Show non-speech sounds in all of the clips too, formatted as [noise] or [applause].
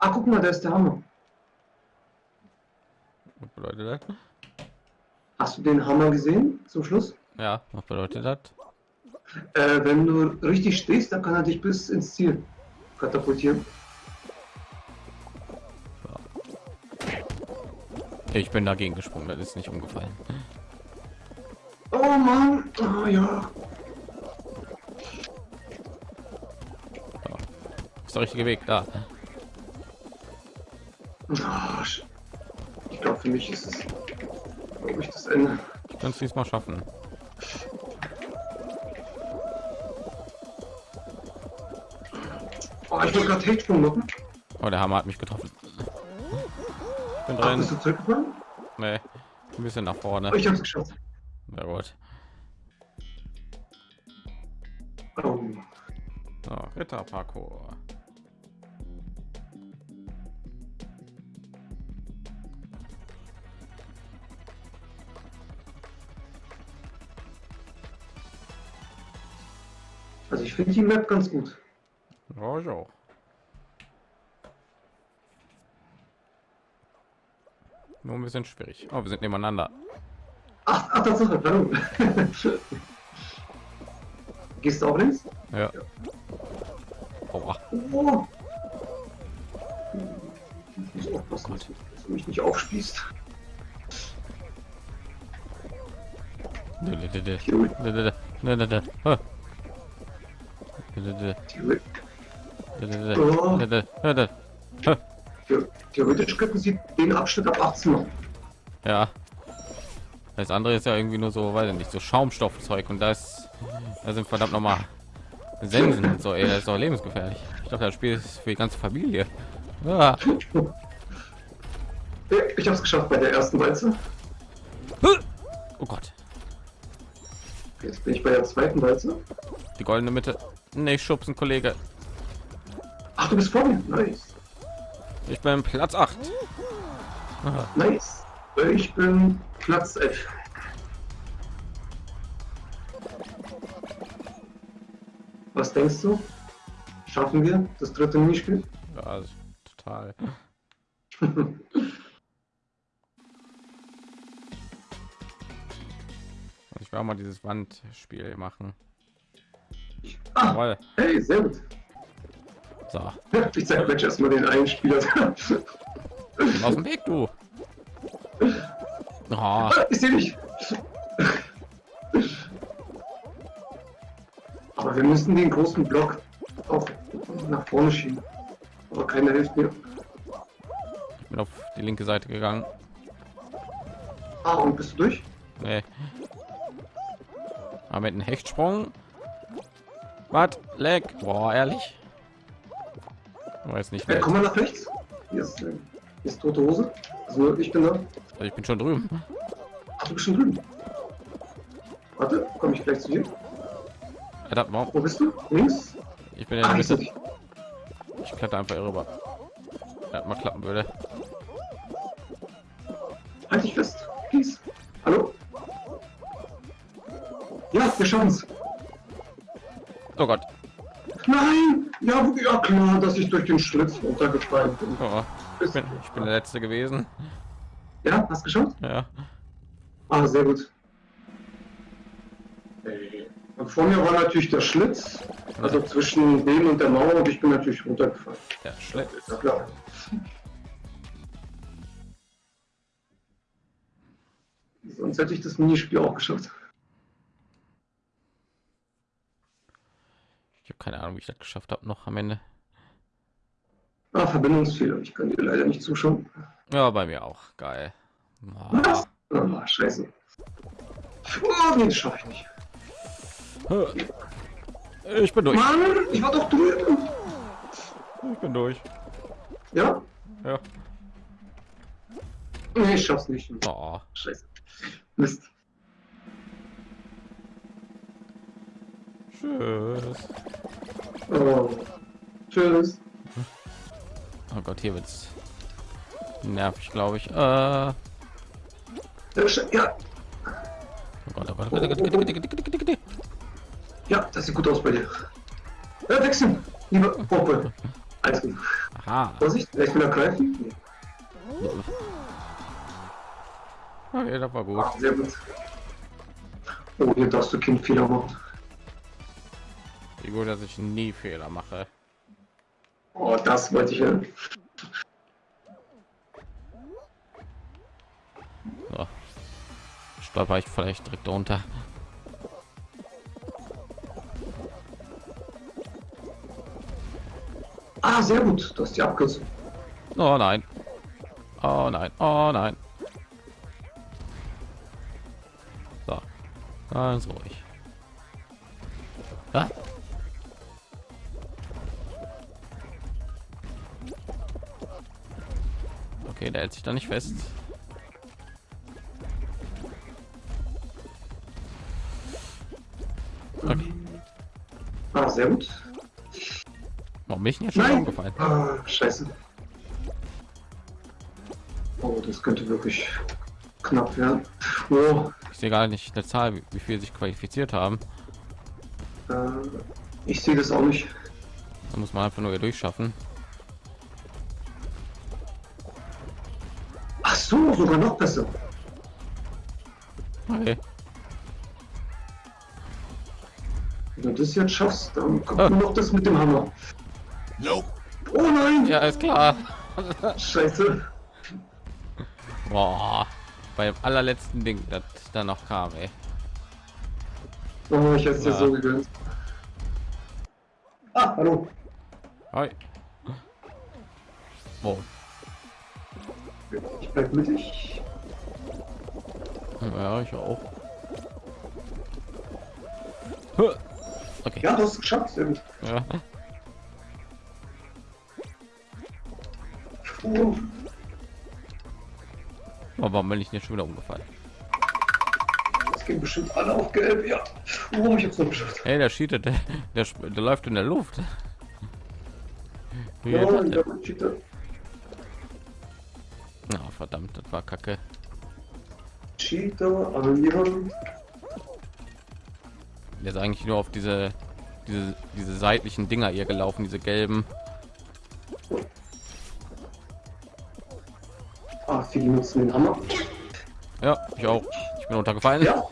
Ah, guck mal, da ist der Hammer. Was bedeutet das? Hast du den Hammer gesehen zum Schluss? Ja, was bedeutet das? Äh, wenn du richtig stehst, dann kann er dich bis ins Ziel katapultieren. Ich bin dagegen gesprungen, das ist nicht umgefallen. Oh Mann, oh ja. Ist der richtige Weg da. Ah, Ich glaube, für mich ist es, glaube ich, das Ende. Ich kann es diesmal schaffen. Oh, ich wollte gerade Hechtsprung machen. Oh, der Hammer hat mich getroffen. Ich bin Ach, drin. bist du zurückgefallen? Nee, ein bisschen nach vorne. Oh, ich hab's geschafft. Na gut. Oh. So, Ritterparcours. Also ich finde die Map ganz gut. Ja, ich auch. Nur ein bisschen schwierig. Oh, wir sind nebeneinander. Ach, ach Tatsache, hallo. [laughs] Gehst du auch links? Ja. Aua. Oh. Ich muss aufpassen, dass du mich nicht aufspießt. Dö, dö, dö, Theoretisch könnten sie den Abschnitt ab 18 machen. Ja. Das andere ist ja irgendwie nur so, weiß ich nicht, so Schaumstoffzeug und das, da sind verdammt noch mal Sensen und so, ey, das ist doch lebensgefährlich. Ich dachte, das Spiel ist für die ganze Familie. Ja, [laughs] Ich hab's geschafft bei der ersten Walze. Oh Gott, Jetzt bin ich bei der zweiten Walze. die goldene Mitte. Nee, schubsen, Kollege. Ach, du bist vor mir. Nice. Ich bin Platz 8. Nice. Ich bin Platz 11. Was denkst du? Schaffen wir das dritte Minispiel? Ja, total. [laughs] Ich will auch mal dieses Wandspiel machen. Ah, Jawohl. hey, sehr gut. So, [laughs] Ich zeig gleich erstmal den einen Spieler. aus dem Weg, du. [laughs] Oh, Ah, ich sehe dich. Aber wir müssen den großen Block auch nach vorne schieben. Aber keiner hilft mir. ich bin auf die linke Seite gegangen. Ah, und bist du durch? Nee. Aber mit einem Hechtsprung. Was? Leck. Boah, ehrlich. Ich weiß nicht, Ja, komm mal nach rechts. Hier ist, äh, hier ist tote Hose. Also ich bin da. Ich bin schon drüben. Ach, du bist schon drüben. Warte, komme ich gleich zu dir. Alter, warum? Wo bist du? Links? Ich bin in der ich. Ich kletter einfach hier rüber. Ja, mal klappen würde. Halt dich fest. Please. Hallo? Ja, wir schaffen es. Oh Gott. Nein! Ja, ja klar, dass ich durch den Schlitz runtergefallen bin. Oh, ich, bin, ich bin der Letzte gewesen. Ja, hast geschafft? Ja. Ah, sehr gut. Und vor mir war natürlich der Schlitz, also zwischen dem und der Mauer und ich bin natürlich runtergefallen. Schlepp. Ist ja klar. Sonst hätte ich das Minispiel auch geschafft. Ich habe keine Ahnung, wie ich das geschafft habe noch am Ende. Ah, Verbindungsfehler. Ich kann dir leider nicht zuschauen. Ja, bei mir auch. Geil. Was? Ah, scheiße. Oh, nee, das schaffe ich nicht. Ich bin durch. Mann, ich war doch drüben. Ich bin durch. Ja? Ja. Nee, ich schaff's nicht. Oh. Scheiße. Mist. Tschüss. Oh. Tschüss. Oh Gott, hier wird's nervig, glaube ich. Äh, Ja, Ja, oh Gott, oh Gott, oh Gott, ja, das sieht gut aus bei dir. Ja, wechseln. Lieber Poppe. Alles gut. Ha. Vorsicht, vielleicht will er greifen. Nee. Okay, das war gut. Ah, sehr gut. Oh, hier darfst du keinen Fehler machen. Gut, dass ich nie Fehler mache. Oh, das wollte ich hören. So. Stolper ich vielleicht direkt drunter. Ah, sehr gut. Du hast die Abkürzung. Oh nein. Oh nein. Oh nein. So. Ganz ruhig. Okay, der hält sich da nicht fest. Okay. Ah, sehr gut. Warum bin ich jetzt schon Nein. umgefallen? Ah, scheiße. Oh, das könnte wirklich knapp werden. Oh, Ich sehe gar nicht eine Zahl, wie, viel sich qualifiziert haben. äh, ich sehe das auch nicht. Da muss man einfach nur hier durchschaffen. Sogar noch besser. Okay. Wenn du das jetzt schaffst, dann kommt nur noch das mit dem Hammer. Nope. Oh nein! Ja, ist klar. Scheiße. Boah. Beim allerletzten Ding, das da noch kam, ey. Oh, ich hätte es dir Ja. so gegönnt. Ah, hallo. Hi. Oh, Ich bleib mittig. ja, ich auch. Okay. Ja, du hast es geschafft. Ja. Oh, Oh, warum bin ich nicht schon wieder umgefallen? das ging bestimmt alle auf gelb. Ja. Oh, ich hab's noch geschafft. Hey, der cheatet, der, der, der läuft in der Luft. Ja, geht das ich verdammt, das war kacke. Cheater, annullieren. Der ist eigentlich nur auf diese, diese, diese seitlichen Dinger hier gelaufen, diese gelben. Ah, viele nutzen den Hammer. Ja, ich auch. Ich bin runtergefallen. Ja.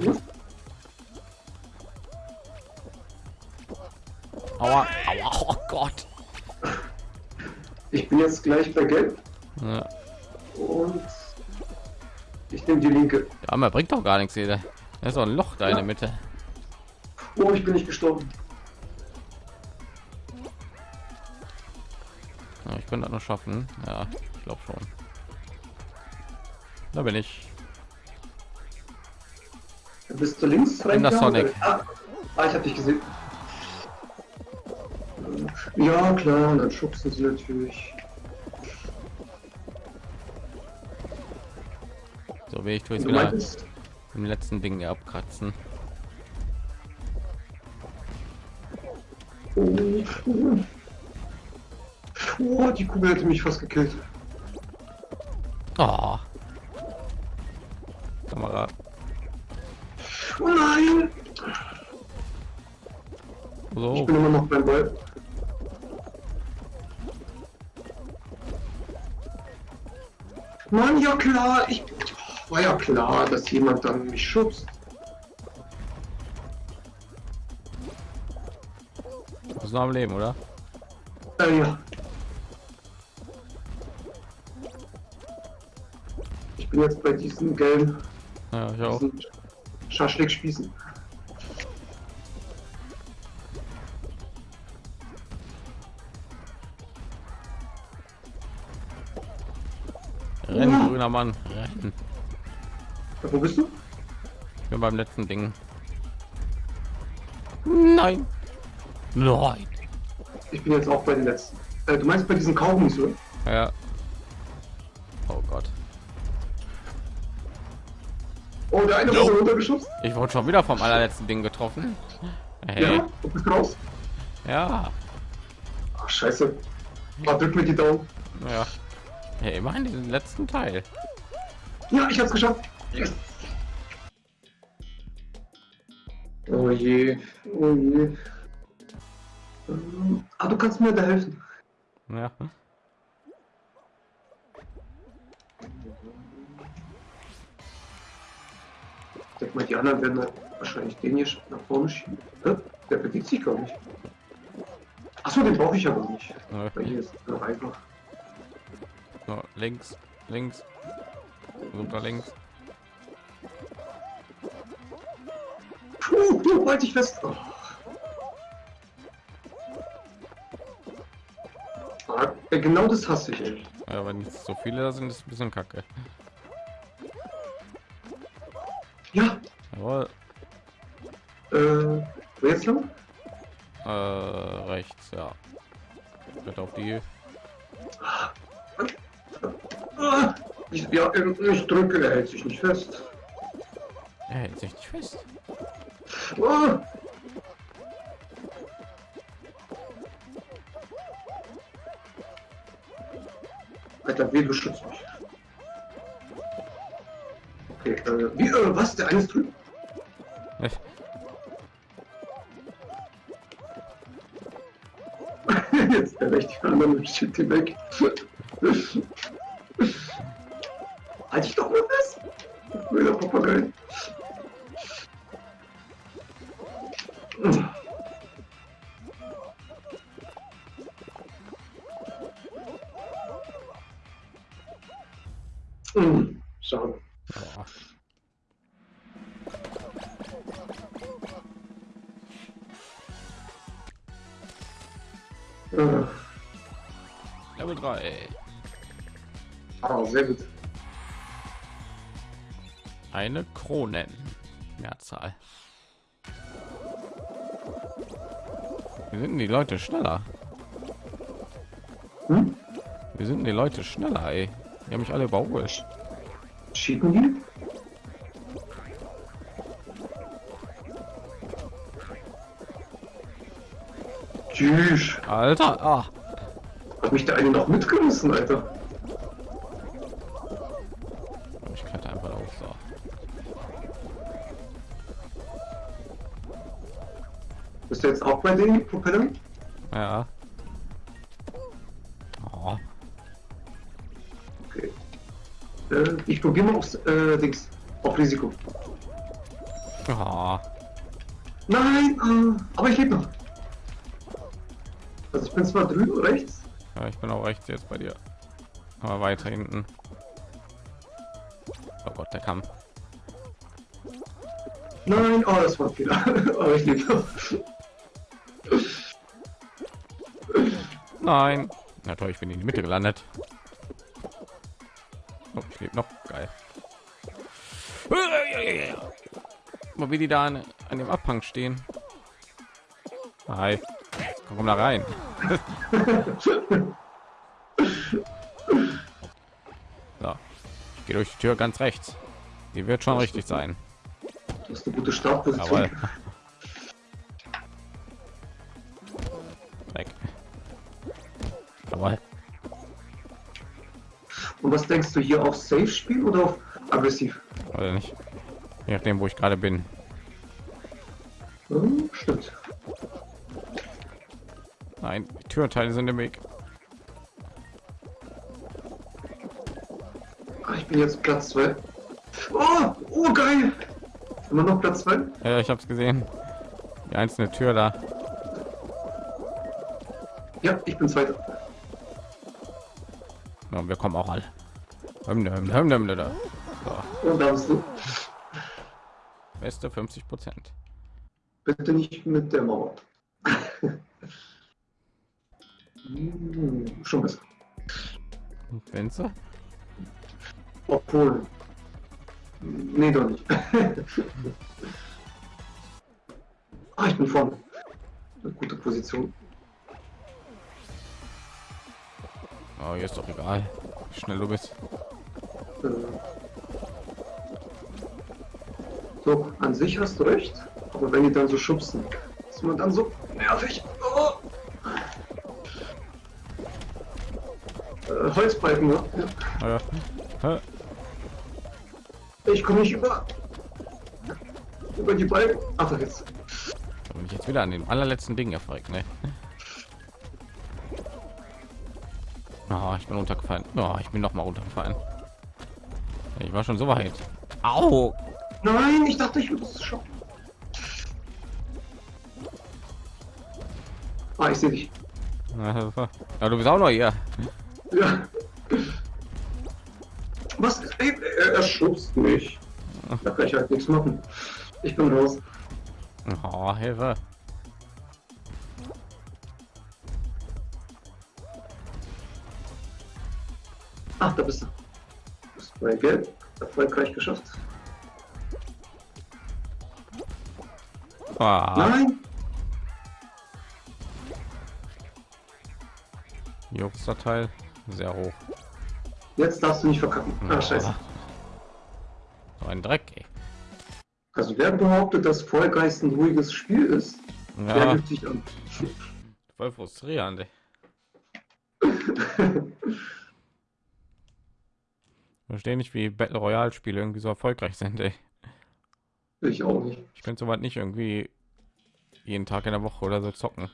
Aua, aua, oh Gott. Ich bin jetzt gleich bei gelb Ja, und ich nehme die linke. der Hammer bringt doch gar nichts hier. Da ist doch ein Loch da in Ja. der Mitte. Oh, ich bin nicht gestorben. Ja, ich könnte das noch schaffen. Ja, ich glaube schon. Da bin ich. Bist du links bin der reingehauen? Sonic. Ah, ah, ich hab dich gesehen. Ja, klar, dann schubsen sie natürlich. So wie ich tue jetzt wieder im letzten Ding abkratzen. oh, oh. die Kugel hätte mich fast gekillt. Oh. Kamera. Oh nein! Ich So. bin immer noch beim Ball. Mann, ja klar, ich war ja klar, dass jemand dann mich schubst. Du bist noch am Leben, oder? Äh, ja. Ich bin jetzt bei diesen gelben Ja, ich auch. diesen Schaschlik-Spießen. Rennen, grüner Mann. Rennen. Ja, wo bist du? Ich bin beim letzten Ding. Nein. Nein. Ich bin jetzt auch bei den letzten. Äh, du meinst bei diesen Kaugummis, oder? Ja. Oh Gott. Oh, der eine wurde runtergeschubst. Ich wurde schon wieder vom allerletzten Ding getroffen. Hey. Ja, du bist raus. Ja. Ach, scheiße. Ah, drück mir die Daumen. Ja. Hey, immerhin diesen letzten Teil. Ja, ich hab's geschafft. Oh je, oh je. Ähm, ah, du kannst mir da helfen. Ja. Ich denke mal, die anderen werden wahrscheinlich den hier nach vorne schieben. Der bewegt sich gar nicht. Achso, den brauche ich aber nicht. Okay. Weil hier ist es noch einfach. So, links, links, runter links. Puh, du, halt dich fest. Oh. Ah, äh, genau das hasse ich, ey. Ja, wenn nicht so viele da sind, ist ein bisschen kacke. Ja, Jawohl, äh, wo jetzt lang? äh, rechts, ja. Wird auf die. Ah, ich, ja, ich drücke, er hält sich nicht fest. Ah. Alter, wie beschützt mich? Okay, äh, wie, äh, was? Der eine ist drüben? [laughs] Jetzt der rechte andere schickt ihn weg. halt dich doch mal fest! Wilder Papagei. Hm, Schade. Ja. Äh, Level 3. ah, sehr gut. Eine Kronen. Mehrzahl. Wir sind die Leute schneller. Hm? Wir sind die Leute schneller, ey. Die haben mich alle überholt. Cheaten die? Tschüss. Alter, ah. Hat mich der eine noch mitgerissen, Alter. Ich kletter einfach auf. So. Bist du jetzt auch bei den Propellern? Ja. Ich probiere mal aufs äh, Dings. Auf Risiko. Oh. Nein, äh, aber ich lebe noch. Also ich bin zwar drüben rechts. Ja, ich bin auch rechts jetzt bei dir. Aber weiter hinten. Oh Gott, der kam. Nein, oh, das war ein Fehler. [laughs] aber ich lebe noch. Nein. Na toll, ich bin in die Mitte gelandet. Mal wie die da an, an dem Abhang stehen. Hi. Komm da rein. [laughs] so. Ich gehe durch die Tür ganz rechts. Die wird schon richtig sein. Du hast eine gute Startposition. Jawohl. [laughs] Weg. Jawohl. Und was denkst du hier auf Safe spielen oder auf aggressiv? Oder nicht? Je nachdem, wo ich gerade bin. Hm, stimmt. Nein, die Türteile sind im Weg. Ah, ich bin jetzt Platz 2. Oh, oh, geil. Immer noch Platz 2? Ja, ich habe es gesehen. Die einzelne Tür da. Ja, ich bin Zweiter. Ja, wir kommen auch alle. Hymne, Hymne, Hymne, Hymne da. So, Und da bist du. Beste 50 Prozent. Bitte nicht mit der Mauer. Hm, [laughs] schon besser. Fenster? Obwohl. Nee, doch nicht. [laughs] ah, ich bin vorne. Eine gute Position. Oh, hier ist doch egal, wie schnell du bist. Äh. So, an sich hast du recht. Aber wenn die dann so schubsen, ist man dann so nervig. Oh. Äh, Holzbalken, ne? Ja. Ja. Hä? Ich komme nicht über. Über die Balken. Ach, da jetzt. Da bin ich jetzt wieder an dem allerletzten Ding erfolgt, ne? Oh, ich bin runtergefallen. Oh, ich bin noch mal runtergefallen. Ich war schon so weit. Au! Nein, ich dachte, ich würde es schaffen. Ah, ich sehe dich. Ja, du bist auch noch hier. Ja. Was? Ey, er, er schubst mich. Da kann ich halt nichts machen. Ich bin raus. Oh, Hilfe. Ach, da bist du. Du bist bei Gelb. Erfolgreich geschafft. Ah, Nein! Jobster Teil sehr hoch. Jetzt darfst du nicht verkacken. Ah, scheiße. So ein Dreck. Ey. Also wer behauptet, dass Vollgeist ein ruhiges Spiel ist, der Ja, gibt sich an. voll frustrierend. Ey. [laughs] Verstehe nicht, wie Battle Royale Spiele irgendwie so erfolgreich sind. Ey. Ich auch nicht. Ich könnte soweit nicht irgendwie jeden Tag in der Woche oder so zocken.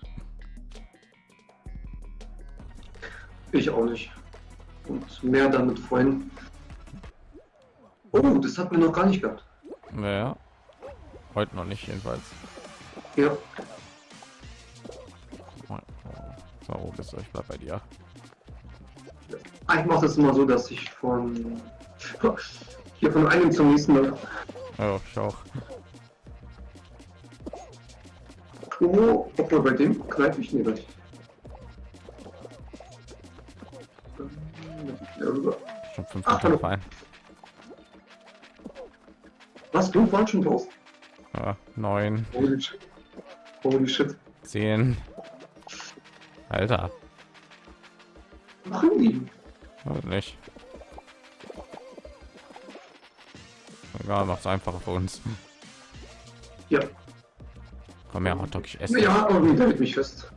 Ich auch nicht. Und mehr damit Freunden. Oh, das hat mir noch gar nicht gehabt. Naja, heute noch nicht jedenfalls. Ja, So, bist du? Ich bleib bei dir. Ich mache das immer so, dass ich von [laughs] hier von einem zum nächsten Mal. Ja, ich auch. Oh, obwohl bei dem greife ich nicht. recht. Schon fünf Ach, hallo. Fein. Was, du warst schon raus? Ja, neun, Holy shit. Holy shit. zehn. Alter, Machen die? weiß nicht. Egal, macht's einfacher für uns. Ja. Komm her, Hotdog, ich esse. Ja, irgendwie hält mich fest.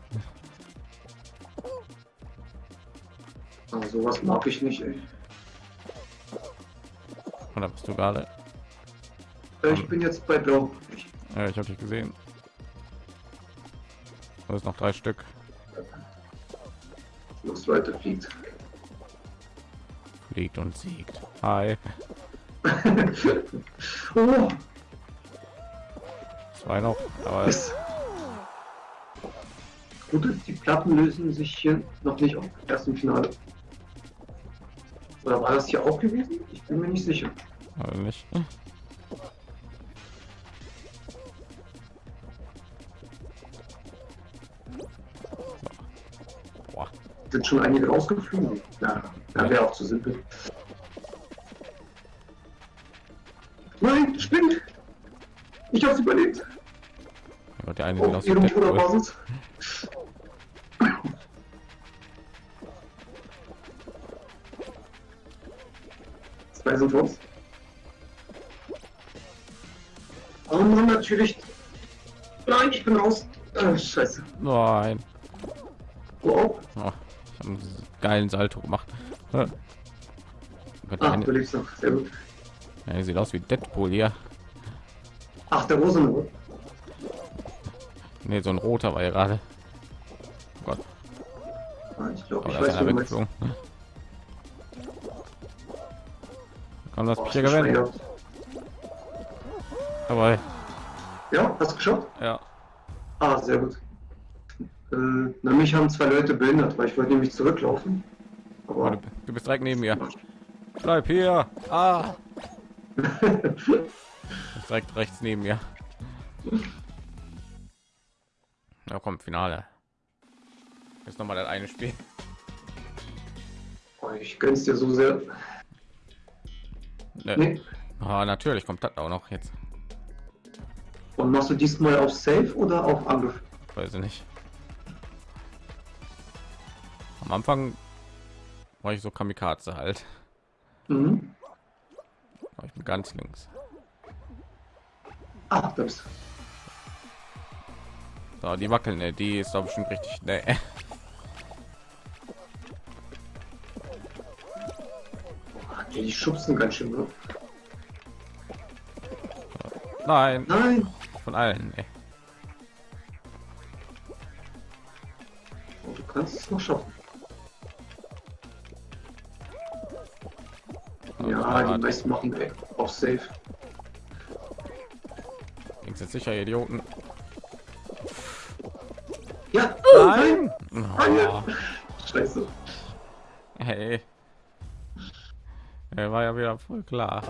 Ah, sowas mag ich nicht, ey. Oder bist du gerade? Äh, Ich bin jetzt bei Blau. Ich, Ja, ich habe dich gesehen. Da ist noch drei Stück. das weiter fliegt. Fliegt und siegt. Hi. [laughs] oh, Zwei noch. Aber. Gut, die Platten lösen sich hier noch nicht auf. Erst im Finale. Oder war das hier auch gewesen? Ich bin mir nicht sicher. aber nicht. Boah. Sind schon einige rausgeflogen? Ja, ja wäre auch zu simpel. Nein, spinnt! Ich hab's überlebt! Ja, der eine wie ihrem. Bruderbasis. Zwei sind raus. Oh Mann, natürlich. Nein, ich bin raus. Ah, scheiße. Nein. Wow. Oh, ich habe einen geilen Salto gemacht. Eine, du lebst noch. Sehr gut. Ja, sieht aus wie Deadpool hier. Ach, der Rosenrot. Ne, so ein roter war ja gerade. Oh Gott, Ah, ich glaube, ich weiß, einer weggeflogen. Komm, lass Oh, mich ich hier gewinnen. Dabei. Ja, hast du geschafft? Ja. Ah, sehr gut. Äh, na, mich haben zwei Leute behindert, weil ich wollte nämlich zurücklaufen. Oh, Aber du, du bist direkt neben mir. Bleib hier. Ah. [laughs] Direkt rechts neben mir. Na komm, Finale. Jetzt noch mal das eine Spiel. oh, ich gönn's dir so sehr. Ne. Nee. Ah, natürlich kommt das auch noch jetzt. Und machst du diesmal auf Safe oder auf Angriff? Weiß ich nicht. Am Anfang war ich so Kamikaze halt. Mhm. Ganz links. Da bist du. So, die wackeln, ne? die ist doch bestimmt richtig. Ne. [laughs] Die schubsen ganz schön. Ne? Nein, Nein. von allen. Ne. Oh, du kannst es noch schaffen. Ja, die meisten machen ey, auf Safe. Sind jetzt sicher Idioten. Ja, Nein! Nein. Oh, Scheiße. hey. Er war ja wieder voll klar.